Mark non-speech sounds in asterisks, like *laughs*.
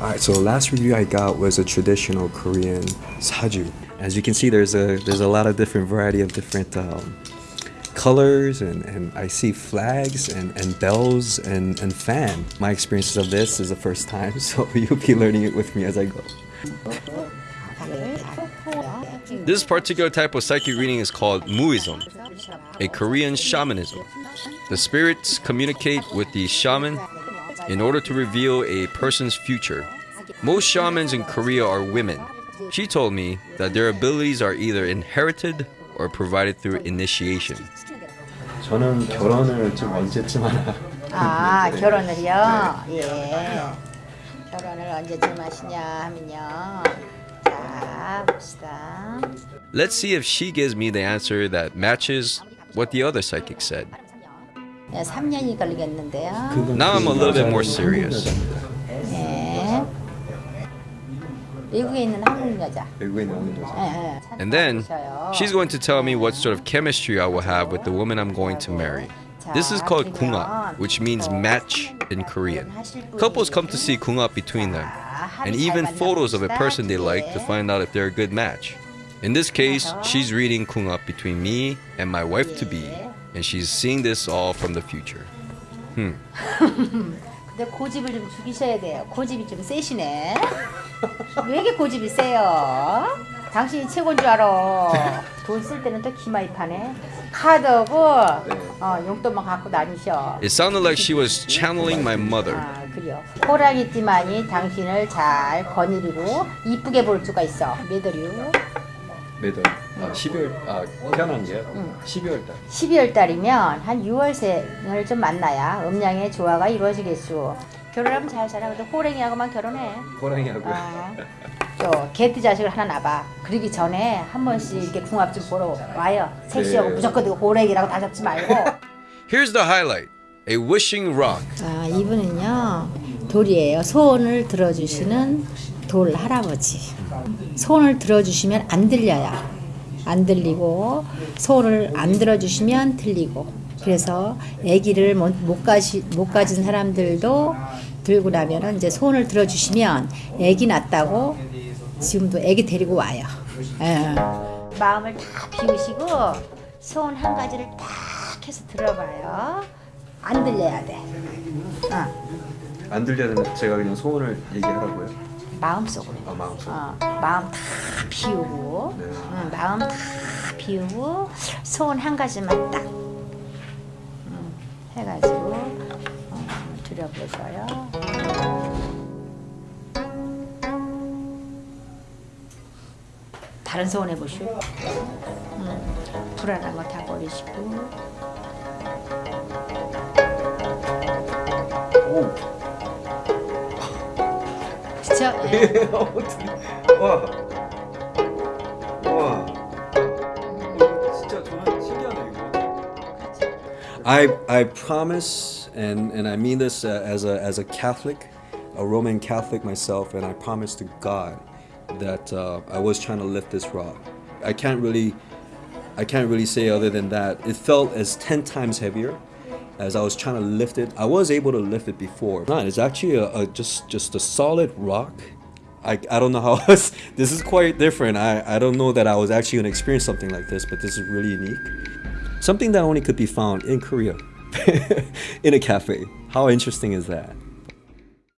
Alright, so the last review I got was a traditional Korean saju. As you can see, there's a there's a lot of different variety of different um, colors and, and I see flags and, and bells and, and fan. My experiences of this is the first time, *laughs* so you'll be learning it with me as I go. This particular type of psychic reading is called Muism, a Korean shamanism. The spirits communicate with the shaman in order to reveal a person's future. Most shamans in Korea are women. She told me that their abilities are either inherited or provided through initiation. 저는 결혼을 좀 언제쯤 하나 아 결혼을요? 예 결혼을 언제쯤 하시냐 하면요 자 봅시다 Let's see if she gives me the answer that matches what the other psychic said. 네, 3년이 걸리겠는데요 Now I'm a little bit more serious. 예 미국에 있는 한국 여자 외국에 나오는 여자. 예, 예. And then she's going to tell me what sort of chemistry I will have with the woman I'm going to marry. This is called kungap, which means match in Korean. Couples come to see kungap between them, and even photos of a person they like to find out if they're a good match. In this case, she's reading kungap between me and my wife to be, and she's seeing this all from the future. Hmm. *laughs* 근데 고집을 좀 죽이셔야 돼요. 고집이 좀 세시네. 왜 이렇게 고집이 세요? 당신이 최고인 줄 알아. 돈 쓸 때는 또 기마입하네. 카드하고 어, 용돈만 갖고 다니셔. It sounded like she was channeling my mother. 아 그래요. 호랑이띠만이 당신을 잘 거느리고 이쁘게 볼 수가 있어. 메더류 매달. 아 12월 아 태어난 게요? 12월 달. 12월 달이면 한 6월생을 좀 만나야 음양의 조화가 이루어지겠소 결혼하면 잘 살아. 근데 호랑이하고만 결혼해. 호랑이하고요. 아, 저 개띠 자식을 하나 낳아 그러기 전에 한 번씩 이렇게 궁합 좀 보러 와요. 섹시하고 네. 무조건 이거 호랑이라고 다 잡지 말고. *laughs* Here's the highlight. A wishing rock. 아 이분은요 돌이에요. 소원을 들어주시는 돌 할아버지 소원을 들어주시면 안 들려요 안 들리고 소원을 안 들어주시면 들리고 그래서 아기를 못, 못 가시 못 가진 사람들도 들고 나면은 이제 소원을 들어주시면 아기 낳았다고 지금도 아기 데리고 와요. 예. 마음을 다 비우시고 소원 한 가지를 딱 해서 들어봐요. 안 들려야 돼. 어. 안 들려면 제가 그냥 소원을 얘기하라고요. 마음속으로. 아 마음속. 어, 마음 다 비우고, 네. 응, 마음 다 비우고 소원 한 가지만 딱 음, 해가지고 어, 드려보셔요. 다른 소원 해보시오. 음, 불안한 거 다 버리시고. 오. 그쵸? *laughs* 예. 어떻게? 와. 와. 어, 진짜 저는 신기하네 이거. I I promise and and I mean this uh, as a as a Catholic, a Roman Catholic myself, and I promise to God that uh, I was trying to lift this rock. I can't really I can't really say other than that. It felt as 10 times heavier as I was trying to lift it. I was able to lift it before. It's actually a, a just just a solid rock. I, I don't know how *laughs* else. This is quite different. I, I don't know that I was actually gonna experience something like this, but this is really unique. Something that only could be found in Korea, *laughs* in a cafe. How interesting is that?